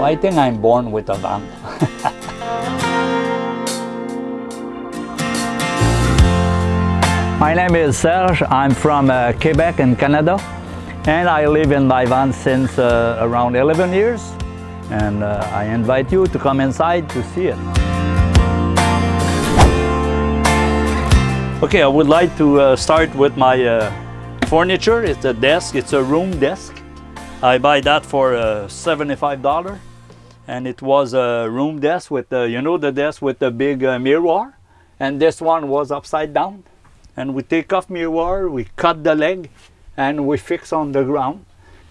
So I think I'm born with a van. My name is Serge. I'm from uh, Quebec in Canada and I live in my van since uh, around 11 years and uh, I invite you to come inside to see it. Okay, I would like to uh, start with my uh, furniture. It's a desk, it's a room desk. I buy that for uh, $75 and it was a room desk with, the, you know the desk with the big mirror and this one was upside down and we take off mirror, we cut the leg and we fix on the ground.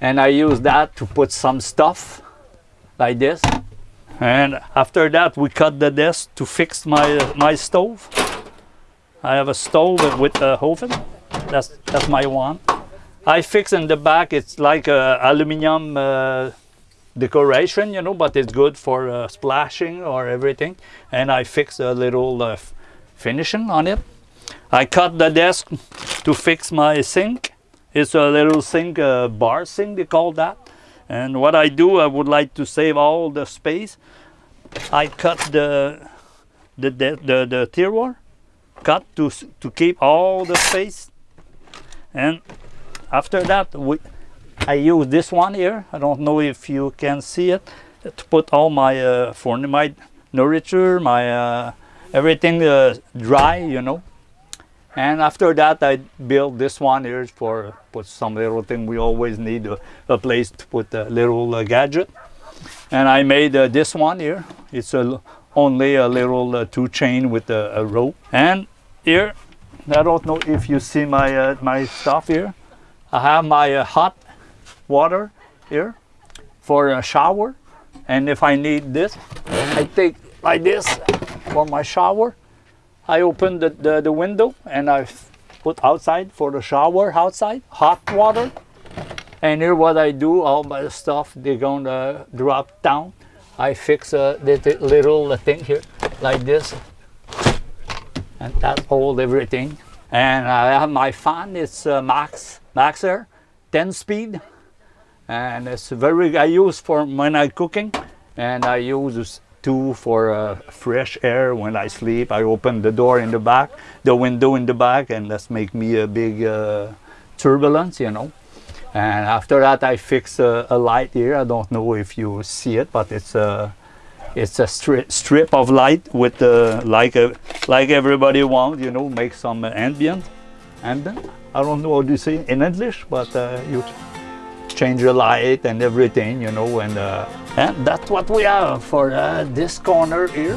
And I use that to put some stuff like this. And after that, we cut the desk to fix my, uh, my stove. I have a stove with a oven. That's, that's my one. I fix in the back, it's like a aluminum uh, decoration, you know, but it's good for uh, splashing or everything. And I fix a little uh, finishing on it. I cut the desk to fix my sink. It's a little sink, uh, bar sink they call that. And what I do, I would like to save all the space. I cut the the the the, the tiroir, cut to to keep all the space. And after that, we I use this one here. I don't know if you can see it to put all my uh, for my nourisher, my uh, everything uh, dry, you know. And after that, I built this one here for put some little thing. We always need a, a place to put a little uh, gadget. And I made uh, this one here. It's a, only a little uh, two chain with a, a, rope. And here, I don't know if you see my, uh, my stuff here. I have my hot water here for a shower. And if I need this, I take like this for my shower I open the, the, the window and I put outside for the shower outside, hot water. And here what I do, all my stuff, they're gonna drop down. I fix a little thing here, like this. And that hold everything. And I have my fan, it's uh, Max, Max Air, 10 speed. And it's very, I use for when I cooking. And I use two for uh, fresh air when I sleep. I open the door in the back, the window in the back, and that's make me a big uh, turbulence, you know. And after that, I fix a, a, light here. I don't know if you see it, but it's a it's a stri strip of light with the like a like everybody wants, you know, make some ambient. Ambient. I don't know what you say in English, but uh, you change the light and everything, you know, and, uh, and that's what we have for uh, this corner here.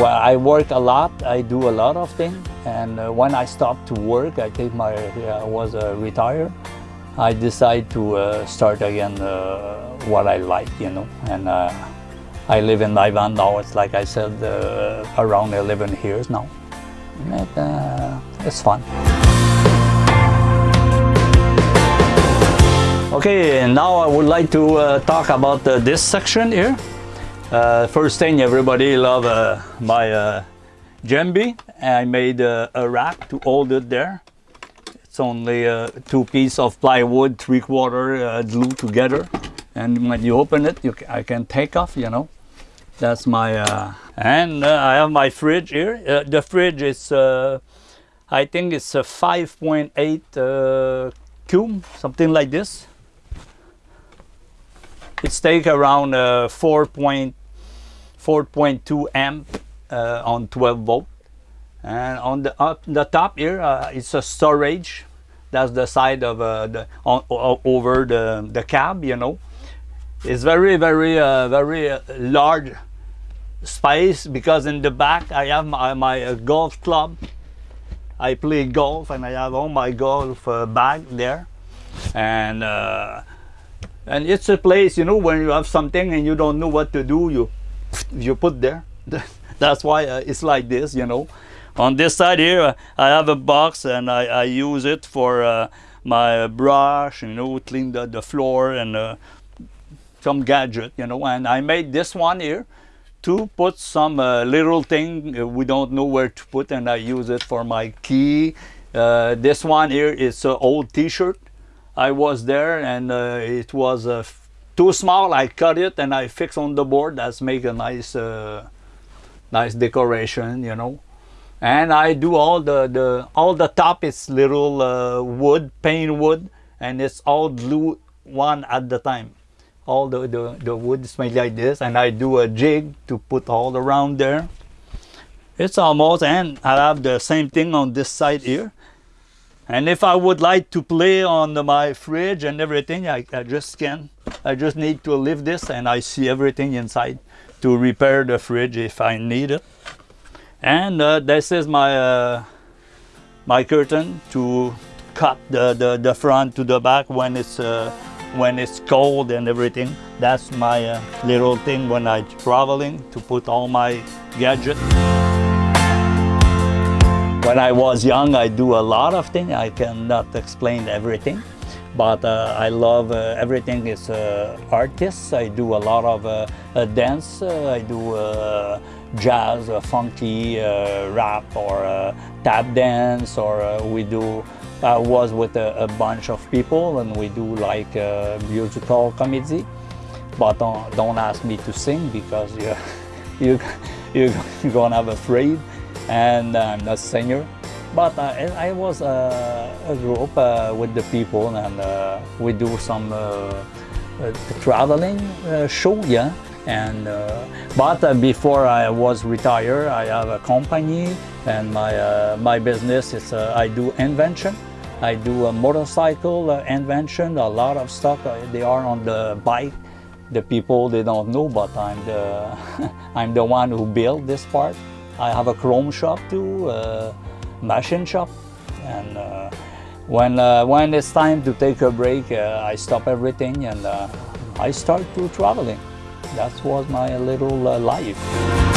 Well, I work a lot, I do a lot of things, and uh, when I stop to work, I take my, I was uh, retired, I decide to uh, start again uh, what I like, you know, and I live in my van now, it's like I said, around 11 years now. And, it's fun. Okay, now I would like to uh, talk about uh, this section here. Uh, first thing, everybody love uh, my uh, djembe. I made uh, a rack to hold it there. It's only uh, two pieces of plywood, three quarter glued together. And when you open it, you I can take off, you know. That's my, uh, and I have my fridge here. the fridge is, I think it's a 5.8 cube, something like this. It's take around uh, 4.4.2 amp uh, on 12 volt. And on the up the top here, uh, it's a storage. That's the side of uh, the on, over the the cab. You know, it's very very uh, very uh, large space because in the back I have my, my golf club. I play golf and I have all my golf bag there, and and it's a place you know when you have something and you don't know what to do you you put there. That's why uh, it's like this you know. On this side here uh, I have a box and I, I use it for uh, my brush you know clean the, the floor and uh, some gadget you know and I made this one here to put some uh, little thing uh, we don't know where to put and I use it for my key this one here is an old t-shirt I was there and uh, it was uh, too small. I cut it and I fix on the board. That's make a nice, uh, nice decoration, you know. And I do all the, the all the top is little uh, wood, pane wood, and it's all glue one at the time. All the, the, the wood is made like this, and I do a jig to put all around there. It's almost, and I have the same thing on this side here. And if I would like to play on the, my fridge and everything, I, I just can. I just need to lift this and I see everything inside to repair the fridge if I need it. And uh, this is my uh, my curtain to cut the, the, the front to the back when it's uh, when it's cold and everything. That's my uh, little thing when I'm traveling to put all my gadgets. When I was young, I do a lot of things. I cannot explain everything, but uh, I love uh, everything is uh, artists. I do a lot of uh, uh, dance. I do jazz, funky, rap, or tap dance, or we do. I was with a, a bunch of people, and we do like uh, musical comedy. But don't, don't ask me to sing because you you you're gonna have afraid and I'm not a singer. But uh, I I was uh, a group uh, with the people and uh, we do some uh, uh, traveling uh, show, yeah. And uh, but uh, before I was retired, I have a company and my uh, my business is uh, I do invention. I do a motorcycle uh, invention. A lot of stuff uh, they are on the bike. The people they don't know, but I'm the I'm the one who built this part. I have a chrome shop too, uh, machine shop, and uh, when uh, when it's time to take a break, uh, I stop everything and I start to traveling. That was my little life.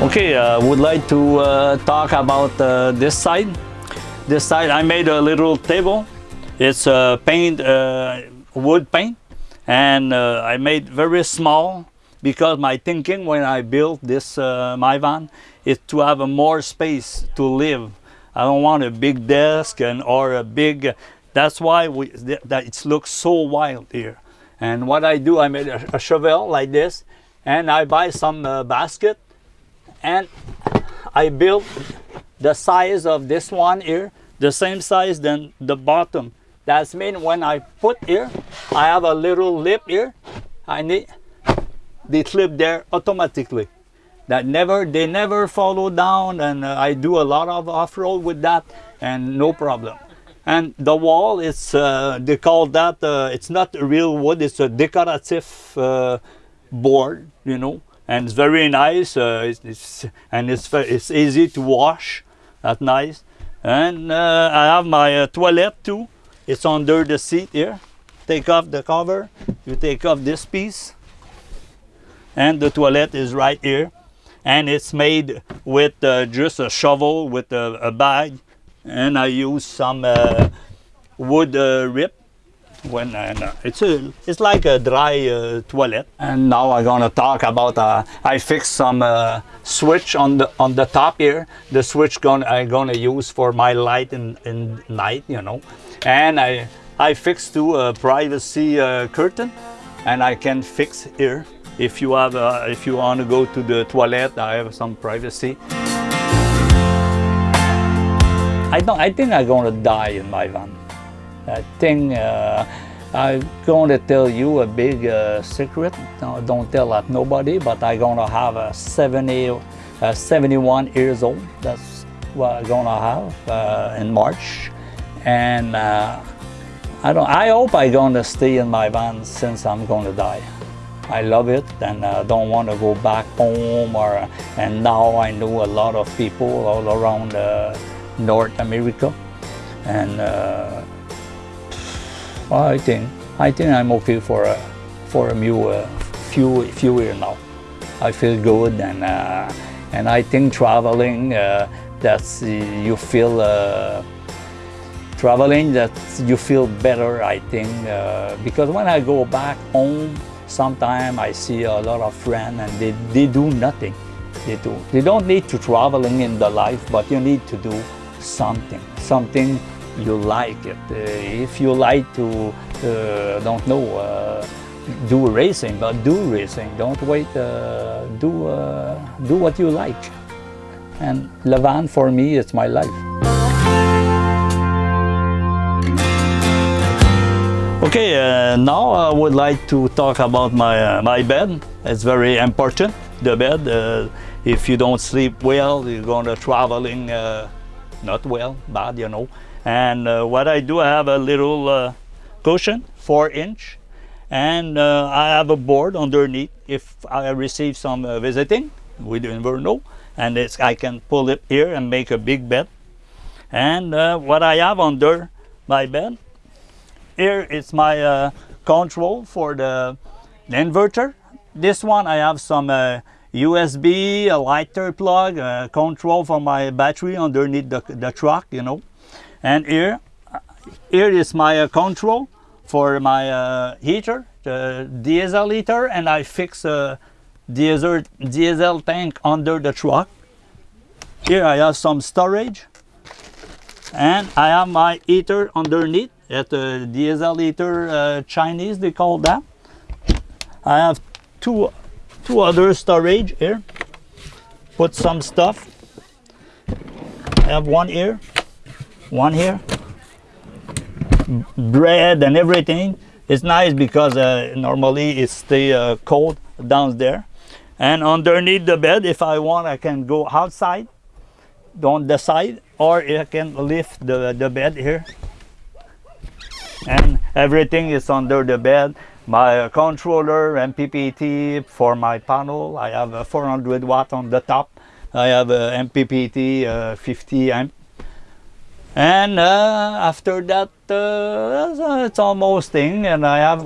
Okay, I uh, would like to uh, talk about uh, this side. This side, I made a little table. It's uh, paint, uh, wood paint, and uh, I made very small because my thinking when I built this my van is to have a more space to live. I don't want a big desk and or a big. That's why we that it looks so wild here. And what I do, I made a, a shovel like this, and I buy some basket and I built the size of this one here, the same size than the bottom. That's mean when I put here, I have a little lip here. I need the clip there automatically. That never, they never follow down, and uh, I do a lot of off-road with that, and no problem. And the wall is, uh, they call that, uh, it's not real wood, it's a decorative uh, board, you know and it's very nice uh, it's, it's, and it's it's easy to wash that's nice and uh, I have my uh, toilet too. It's under the seat here. Take off the cover. You take off this piece. And the toilet is right here. And it's made with uh, just a shovel with a, a, bag. And I use some uh, wood uh, rip when uh, it's a it's like a dry uh, toilet. And now i'm gonna talk about uh, i fixed some uh, switch on the on the top here. The switch gonna i'm gonna use for my light in in night you know. And i i fixed to a privacy uh, curtain. And i can fix here. If you have uh, if you want to go to the toilet i have some privacy. I don't i think i'm gonna die in my van I think uh, I'm going to tell you a big uh, secret. No, don't tell that nobody, but I'm going to have a 70, uh, 71 years old. That's what I'm going to have uh, in March. And uh, I, don't, I hope I'm going to stay in my van since I'm going to die. I love it and I don't want to go back home or and now I know a lot of people all around uh, North America and uh, I think I think I'm okay for a for a few uh, few few years now. I feel good and uh, and I think traveling uh, that's you feel uh, traveling that you feel better. I think uh, because when I go back home, sometimes I see a lot of friends and they they do nothing. they do. You don't need to traveling in the life, but you need to do something, something you like it. Uh, if you like to, uh, don't know, uh, do racing, but do racing. Don't wait. Do do what you like. And Le Van for me, it's my life. Okay, uh, now I would like to talk about my uh, my bed. It's very important. The bed. Uh, if you don't sleep well, you're gonna traveling uh, not well, bad, you know. And uh, what I do, I have a little uh, cushion, four inch, and I have a board underneath. If I receive some visiting, with never know, and it's I can pull it here and make a big bed. And what I have under my bed here is my uh, control for the, the, inverter. This one I have some uh, USB, a lighter plug, uh, control for my battery underneath the, the truck, you know. And here, here is my uh, control for my uh, heater, the diesel heater, and I fix a diesel, diesel tank under the truck. Here I have some storage. And I have my heater underneath at the diesel heater uh, Chinese they call that. I have two two other storage here. Put some stuff. I have one here one here. Bread and everything. It's nice because uh, normally it stay uh, cold down there. And underneath the bed if I want I can go outside on the side or I can lift the, the bed here. And everything is under the bed. My controller MPPT for my panel. I have a 400 watt on the top. I have a MPPT uh, 50 amp and uh, after that uh, it's almost thing and I have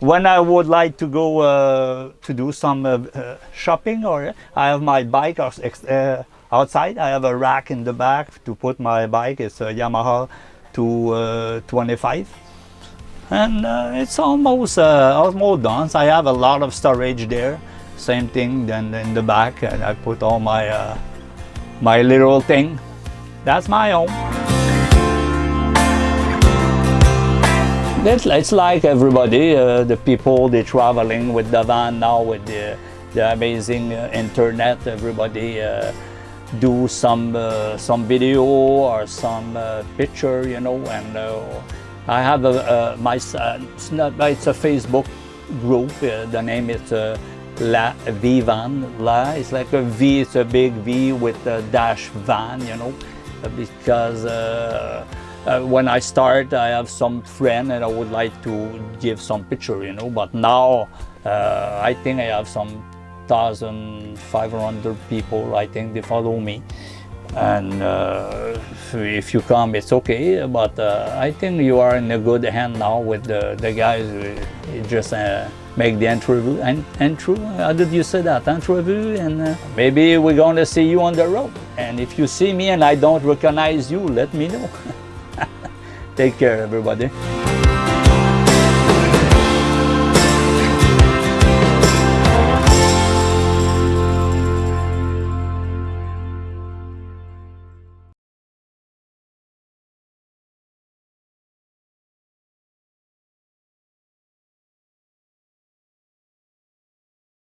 when I would like to go uh, to do some uh, uh, shopping or I have my bike outside. I have a rack in the back to put my bike. It's a Yamaha 225 and uh, it's almost uh, almost done. So I have a lot of storage there. Same thing then in the back. And I put all my uh, my little thing. That's my home it's, it's like everybody uh, the people they're traveling with the van now with the, the amazing uh, internet everybody uh, do some some video or some picture you know and I have a, a my it's, not, it's a Facebook group, uh, the name is uh, La Vivan. La, it's like a V, it's a big V with a dash van, you know, because uh, uh, when I start, I have some friend and I would like to give some picture, you know, but now uh, I think I have some 1,500 people, I think they follow me. And uh, if you come it's okay but uh, I think you are in a good hand now with the, the guys you just uh, make the interview and how did you say that interview? And uh, maybe we're going to see you on the road. And if you see me and I don't recognize you let me know take care everybody